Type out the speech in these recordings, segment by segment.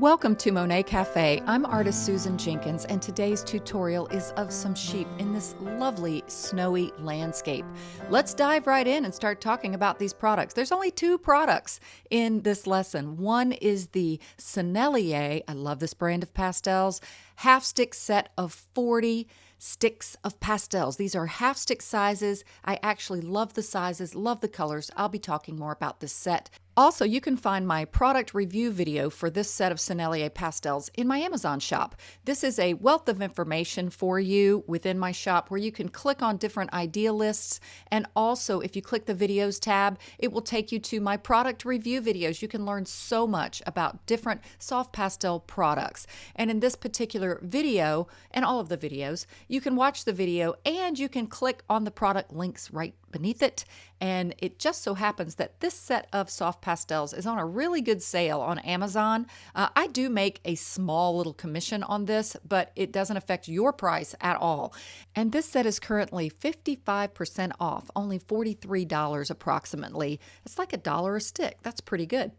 Welcome to Monet Cafe. I'm artist Susan Jenkins, and today's tutorial is of some sheep in this lovely snowy landscape. Let's dive right in and start talking about these products. There's only two products in this lesson. One is the Sennelier, I love this brand of pastels, half stick set of 40 sticks of pastels. These are half stick sizes. I actually love the sizes, love the colors. I'll be talking more about this set also, you can find my product review video for this set of Sennelier pastels in my Amazon shop. This is a wealth of information for you within my shop where you can click on different idea lists. And also, if you click the videos tab, it will take you to my product review videos. You can learn so much about different soft pastel products. And in this particular video, and all of the videos, you can watch the video and you can click on the product links right beneath it. And it just so happens that this set of soft pastels is on a really good sale on Amazon. Uh, I do make a small little commission on this, but it doesn't affect your price at all. And this set is currently 55% off, only $43 approximately. It's like a dollar a stick. That's pretty good.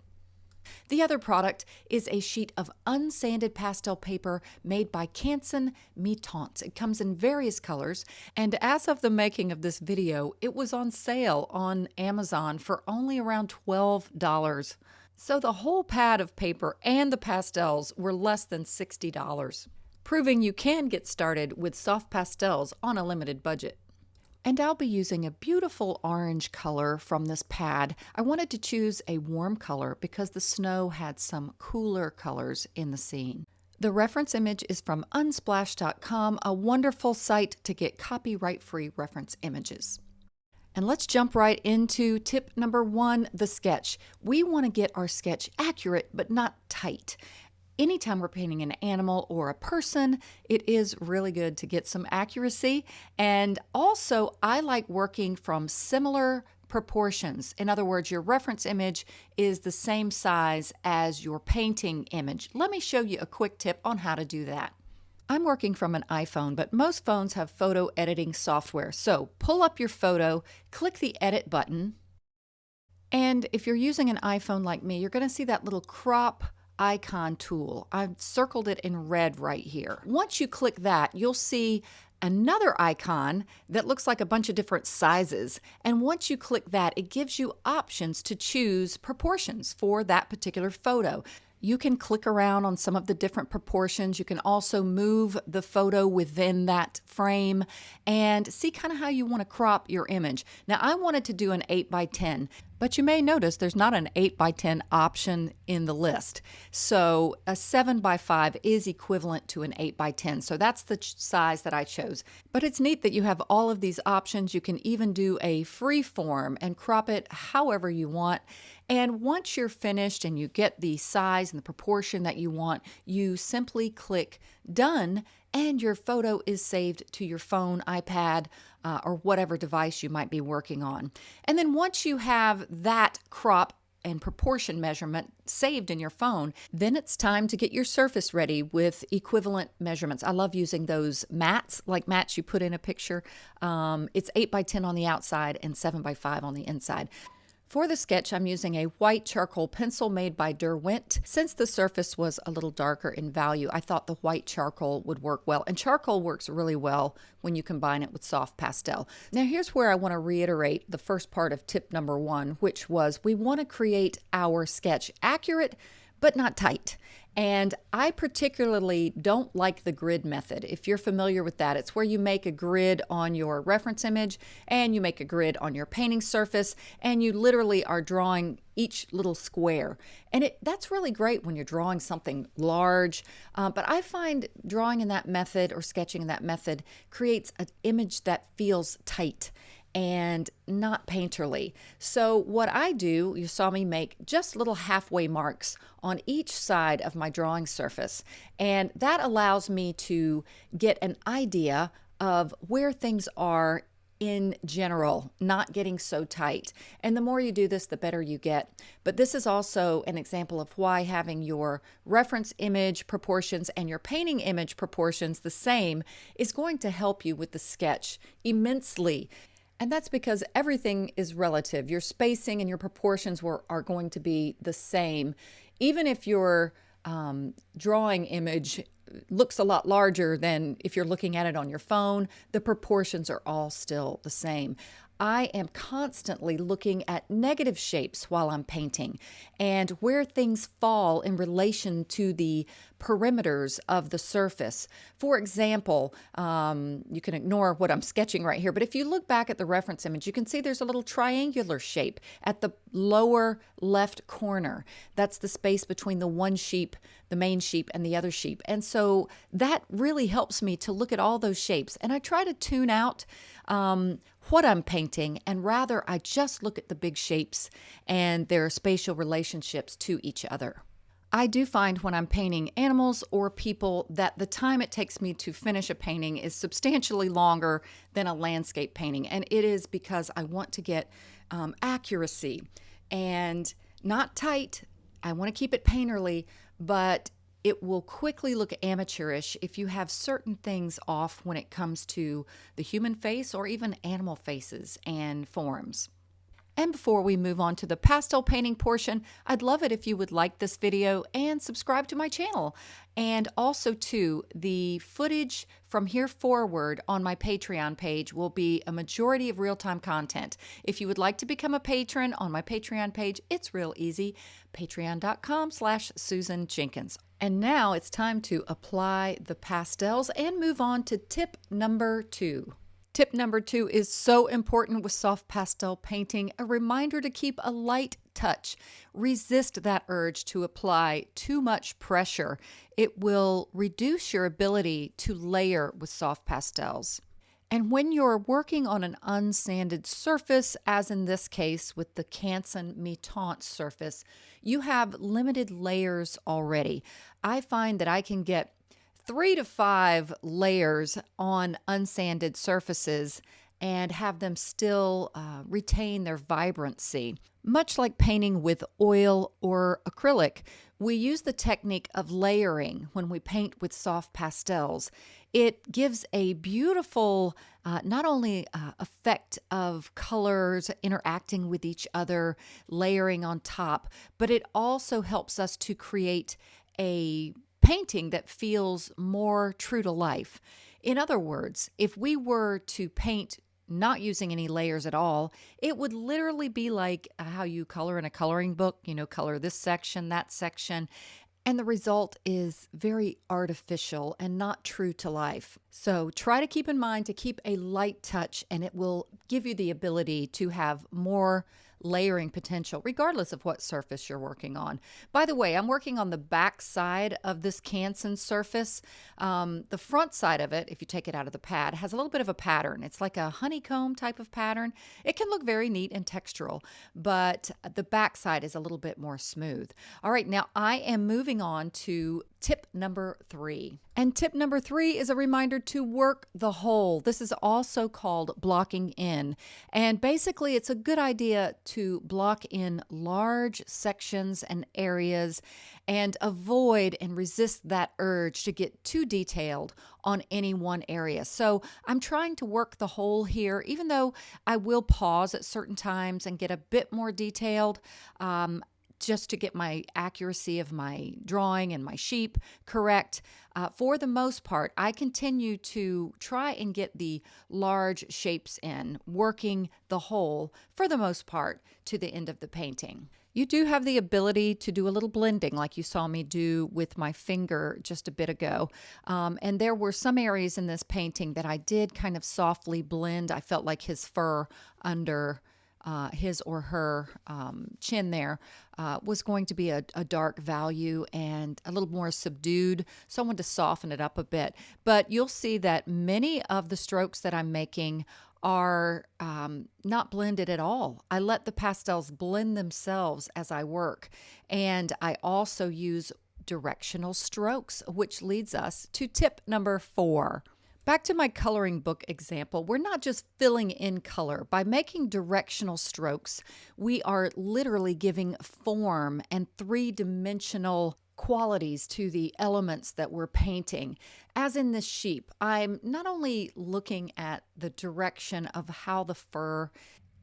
The other product is a sheet of unsanded pastel paper made by Canson Mi-Teintes. It comes in various colors, and as of the making of this video, it was on sale on Amazon for only around $12. So the whole pad of paper and the pastels were less than $60, proving you can get started with soft pastels on a limited budget. And I'll be using a beautiful orange color from this pad. I wanted to choose a warm color because the snow had some cooler colors in the scene. The reference image is from unsplash.com, a wonderful site to get copyright-free reference images. And let's jump right into tip number one, the sketch. We want to get our sketch accurate, but not tight anytime we're painting an animal or a person, it is really good to get some accuracy. And also, I like working from similar proportions. In other words, your reference image is the same size as your painting image. Let me show you a quick tip on how to do that. I'm working from an iPhone, but most phones have photo editing software. So pull up your photo, click the edit button, and if you're using an iPhone like me, you're going to see that little crop icon tool. I've circled it in red right here. Once you click that, you'll see another icon that looks like a bunch of different sizes. And once you click that, it gives you options to choose proportions for that particular photo. You can click around on some of the different proportions. You can also move the photo within that frame and see kind of how you want to crop your image. Now I wanted to do an 8 by 10 but you may notice there's not an 8 by 10 option in the list. So a 7 by 5 is equivalent to an 8 by 10. So that's the size that I chose. But it's neat that you have all of these options. You can even do a free form and crop it however you want. And once you're finished and you get the size and the proportion that you want, you simply click done and your photo is saved to your phone, iPad, uh, or whatever device you might be working on. And then once you have that crop and proportion measurement saved in your phone, then it's time to get your surface ready with equivalent measurements. I love using those mats, like mats you put in a picture. Um, it's 8 by 10 on the outside and 7 by 5 on the inside. For the sketch, I'm using a white charcoal pencil made by Derwent. Since the surface was a little darker in value, I thought the white charcoal would work well. And charcoal works really well when you combine it with soft pastel. Now here's where I want to reiterate the first part of tip number one, which was we want to create our sketch accurate but not tight. And I particularly don't like the grid method. If you're familiar with that, it's where you make a grid on your reference image and you make a grid on your painting surface and you literally are drawing each little square. And it, that's really great when you're drawing something large. Uh, but I find drawing in that method or sketching in that method creates an image that feels tight and not painterly. So what I do, you saw me make just little halfway marks on each side of my drawing surface. And that allows me to get an idea of where things are in general, not getting so tight. And the more you do this, the better you get. But this is also an example of why having your reference image proportions and your painting image proportions the same is going to help you with the sketch immensely. And that's because everything is relative. Your spacing and your proportions were, are going to be the same. Even if your um, drawing image looks a lot larger than if you're looking at it on your phone. The proportions are all still the same. I am constantly looking at negative shapes while I'm painting and where things fall in relation to the perimeters of the surface. For example, um, you can ignore what I'm sketching right here, but if you look back at the reference image, you can see there's a little triangular shape at the lower left corner. That's the space between the one sheep, the main sheep, and the other sheep. And so that really helps me to look at all those shapes. And I try to tune out um, what I'm painting, and rather I just look at the big shapes and their spatial relationships to each other. I do find when I'm painting animals or people that the time it takes me to finish a painting is substantially longer than a landscape painting. And it is because I want to get um, accuracy and not tight. I want to keep it painterly, but it will quickly look amateurish if you have certain things off when it comes to the human face or even animal faces and forms. And before we move on to the pastel painting portion, I'd love it if you would like this video and subscribe to my channel. And also too, the footage from here forward on my Patreon page will be a majority of real-time content. If you would like to become a patron on my Patreon page, it's real easy, patreon.com slash Susan Jenkins. And now it's time to apply the pastels and move on to tip number two. Tip number two is so important with soft pastel painting a reminder to keep a light touch. Resist that urge to apply too much pressure. It will reduce your ability to layer with soft pastels. And when you're working on an unsanded surface, as in this case with the Canson Mi-Teintes surface, you have limited layers already. I find that I can get three to five layers on unsanded surfaces and have them still uh, retain their vibrancy. Much like painting with oil or acrylic, we use the technique of layering when we paint with soft pastels. It gives a beautiful, uh, not only uh, effect of colors interacting with each other, layering on top, but it also helps us to create a painting that feels more true to life. In other words, if we were to paint not using any layers at all, it would literally be like how you color in a coloring book, you know, color this section, that section. And the result is very artificial and not true to life. So try to keep in mind to keep a light touch, and it will give you the ability to have more layering potential, regardless of what surface you're working on. By the way, I'm working on the back side of this Canson surface. Um, the front side of it, if you take it out of the pad, has a little bit of a pattern. It's like a honeycomb type of pattern. It can look very neat and textural, but the back side is a little bit more smooth. All right, now I am moving on to tip number three. And tip number three is a reminder to work the whole. This is also called blocking in. And basically, it's a good idea to block in large sections and areas and avoid and resist that urge to get too detailed on any one area. So I'm trying to work the whole here, even though I will pause at certain times and get a bit more detailed. Um, just to get my accuracy of my drawing and my sheep correct. Uh, for the most part, I continue to try and get the large shapes in, working the whole, for the most part to the end of the painting. You do have the ability to do a little blending like you saw me do with my finger just a bit ago. Um, and there were some areas in this painting that I did kind of softly blend. I felt like his fur under uh, his or her um, chin there uh, was going to be a, a, dark value and a little more subdued. So I wanted to soften it up a bit. But you'll see that many of the strokes that I'm making are um, not blended at all. I let the pastels blend themselves as I work. And I also use directional strokes, which leads us to tip number four. Back to my coloring book example, we're not just filling in color. By making directional strokes, we are literally giving form and three dimensional qualities to the elements that we're painting. As in this sheep, I'm not only looking at the direction of how the fur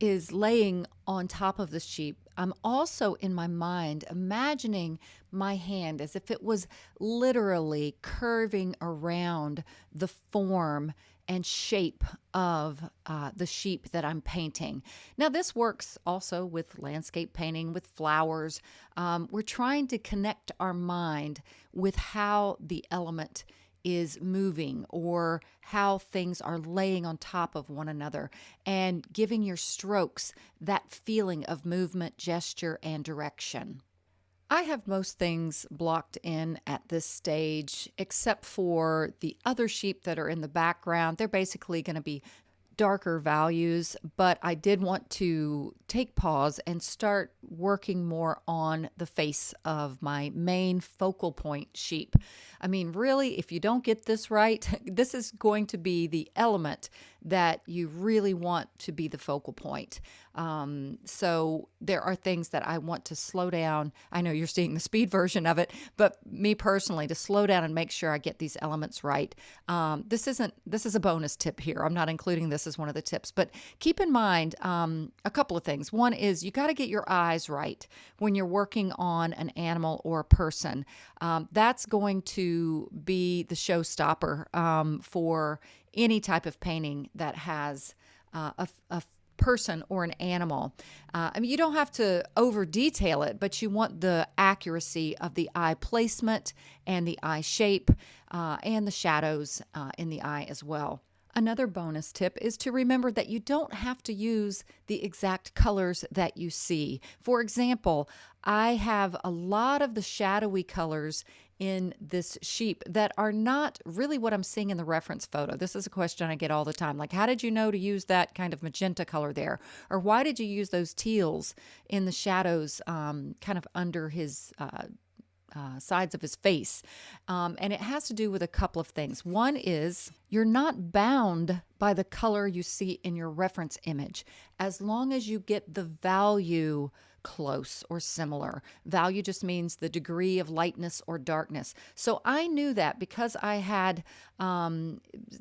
is laying on top of the sheep, I'm also in my mind imagining my hand as if it was literally curving around the form and shape of uh, the sheep that I'm painting. Now, this works also with landscape painting, with flowers. Um, we're trying to connect our mind with how the element is moving or how things are laying on top of one another and giving your strokes that feeling of movement, gesture, and direction. I have most things blocked in at this stage, except for the other sheep that are in the background. They're basically going to be darker values, but I did want to take pause and start working more on the face of my main focal point sheep. I mean, really, if you don't get this right, this is going to be the element that you really want to be the focal point. Um, so there are things that I want to slow down. I know you're seeing the speed version of it, but me personally, to slow down and make sure I get these elements right. Um, this isn't. This is a bonus tip here. I'm not including this as one of the tips, but keep in mind um, a couple of things. One is you got to get your eyes right when you're working on an animal or a person. Um, that's going to be the showstopper um, for any type of painting that has uh, a, a person or an animal. Uh, I mean, you don't have to over detail it, but you want the accuracy of the eye placement and the eye shape uh, and the shadows uh, in the eye as well. Another bonus tip is to remember that you don't have to use the exact colors that you see. For example, I have a lot of the shadowy colors in this sheep that are not really what I'm seeing in the reference photo. This is a question I get all the time. Like, how did you know to use that kind of magenta color there? Or why did you use those teals in the shadows um, kind of under his uh, uh, sides of his face. Um, and it has to do with a couple of things. One is you're not bound by the color you see in your reference image as long as you get the value close or similar. Value just means the degree of lightness or darkness. So I knew that because I had, um,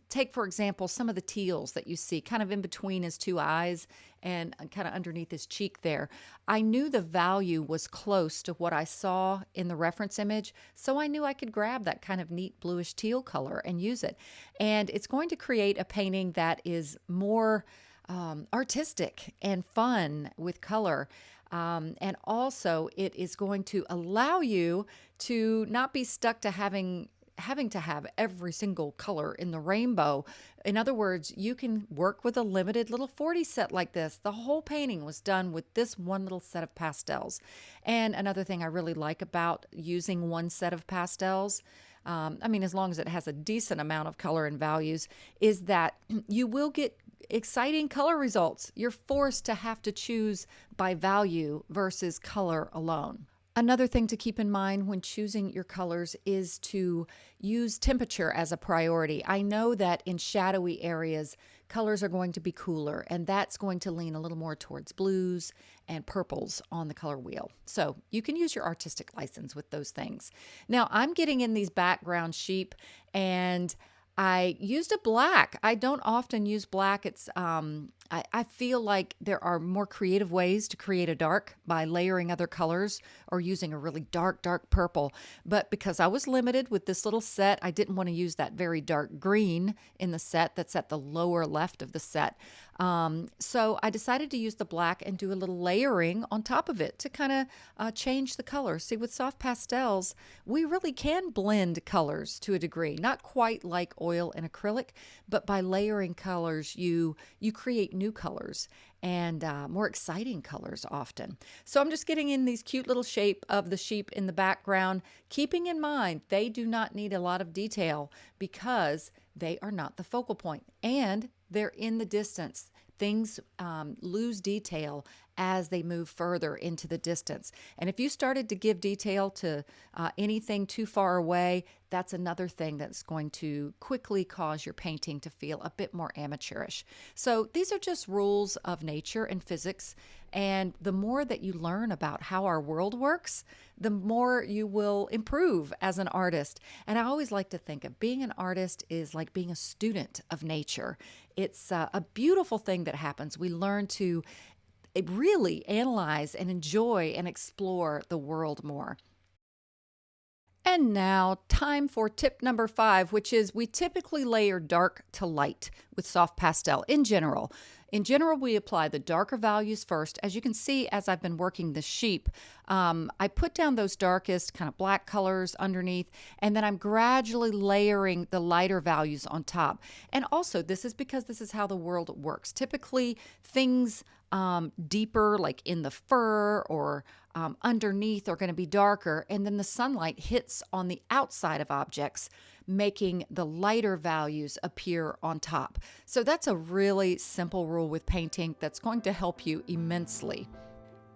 take for example, some of the teals that you see kind of in between his two eyes and kind of underneath his cheek there. I knew the value was close to what I saw in the reference image, so I knew I could grab that kind of neat bluish teal color and use it. And it's going to create a painting that is more um, artistic and fun with color. Um, and also, it is going to allow you to not be stuck to having having to have every single color in the rainbow. In other words, you can work with a limited little 40 set like this. The whole painting was done with this one little set of pastels. And another thing I really like about using one set of pastels, um, I mean, as long as it has a decent amount of color and values, is that you will get exciting color results. You're forced to have to choose by value versus color alone. Another thing to keep in mind when choosing your colors is to use temperature as a priority. I know that in shadowy areas, colors are going to be cooler, and that's going to lean a little more towards blues and purples on the color wheel. So you can use your artistic license with those things. Now, I'm getting in these background sheep, and I used a black. I don't often use black. It's um, I, I feel like there are more creative ways to create a dark by layering other colors or using a really dark, dark purple. But because I was limited with this little set, I didn't want to use that very dark green in the set that's at the lower left of the set. Um, so I decided to use the black and do a little layering on top of it to kind of uh, change the color. See, with soft pastels, we really can blend colors to a degree, not quite like oil and acrylic, but by layering colors, you you create new colors and uh, more exciting colors often. So I'm just getting in these cute little shape of the sheep in the background, keeping in mind they do not need a lot of detail because they are not the focal point and they're in the distance. Things um, lose detail as they move further into the distance. And if you started to give detail to uh, anything too far away, that's another thing that's going to quickly cause your painting to feel a bit more amateurish. So these are just rules of nature and physics. And the more that you learn about how our world works, the more you will improve as an artist. And I always like to think of being an artist is like being a student of nature. It's uh, a beautiful thing that happens. We learn to eh, really analyze and enjoy and explore the world more. And now, time for tip number five, which is we typically layer dark to light with soft pastel in general. In general, we apply the darker values first. As you can see, as I've been working the sheep, um, I put down those darkest kind of black colors underneath, and then I'm gradually layering the lighter values on top. And also, this is because this is how the world works. Typically, things um, deeper, like in the fur or um, underneath, are going to be darker, and then the sunlight hits on the outside of objects making the lighter values appear on top. So that's a really simple rule with painting that's going to help you immensely.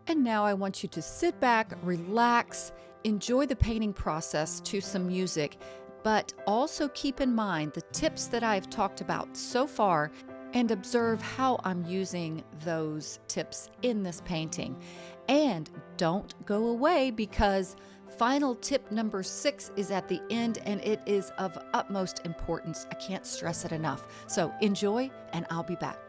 And now I want you to sit back, relax, enjoy the painting process to some music, but also keep in mind the tips that I've talked about so far and observe how I'm using those tips in this painting. And don't go away because Final tip number six is at the end, and it is of utmost importance. I can't stress it enough. So enjoy, and I'll be back.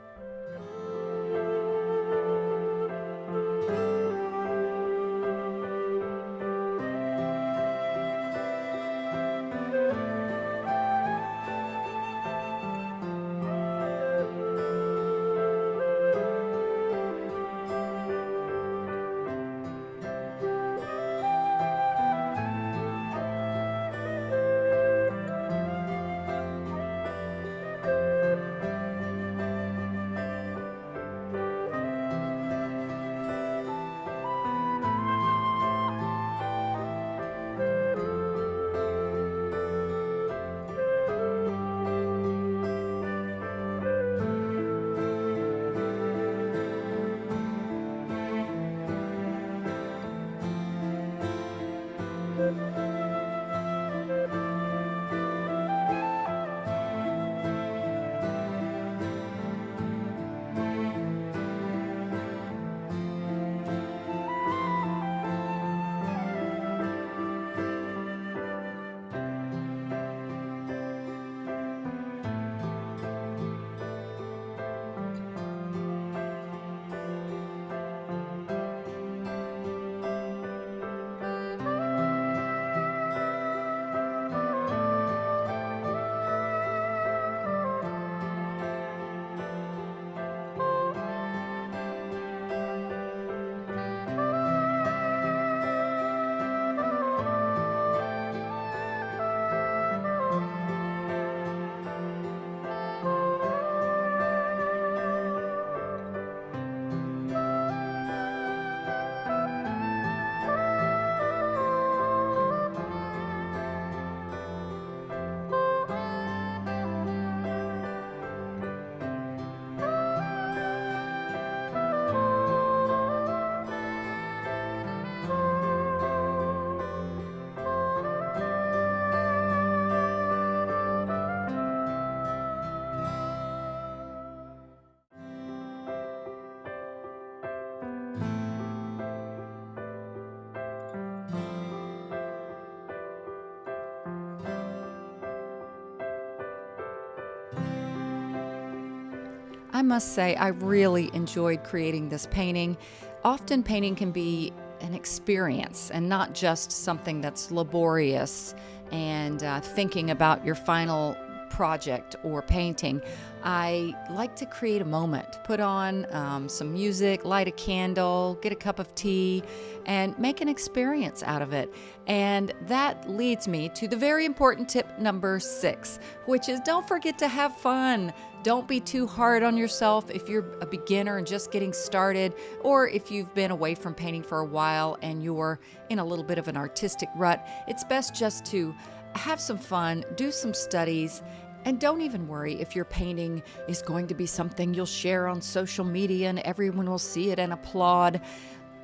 I must say, I really enjoyed creating this painting. Often, painting can be an experience and not just something that's laborious and uh, thinking about your final project or painting. I like to create a moment, put on um, some music, light a candle, get a cup of tea, and make an experience out of it. And that leads me to the very important tip number six, which is don't forget to have fun. Don't be too hard on yourself if you're a beginner and just getting started, or if you've been away from painting for a while and you're in a little bit of an artistic rut. It's best just to have some fun, do some studies, and don't even worry if your painting is going to be something you'll share on social media and everyone will see it and applaud.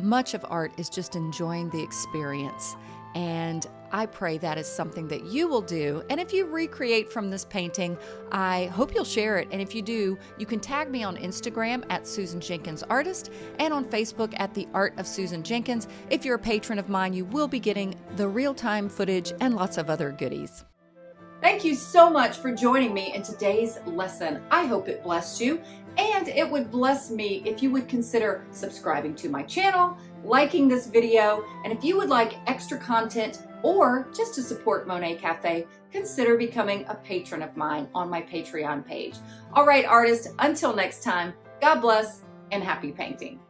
Much of art is just enjoying the experience. And I pray that is something that you will do. And if you recreate from this painting, I hope you'll share it. And if you do, you can tag me on Instagram at Susan Jenkins Artist and on Facebook at The Art of Susan Jenkins. If you're a patron of mine, you will be getting the real time footage and lots of other goodies. Thank you so much for joining me in today's lesson. I hope it blessed you and it would bless me if you would consider subscribing to my channel, liking this video, and if you would like extra content or just to support Monet Cafe, consider becoming a patron of mine on my Patreon page. All right, artists, until next time, God bless and happy painting.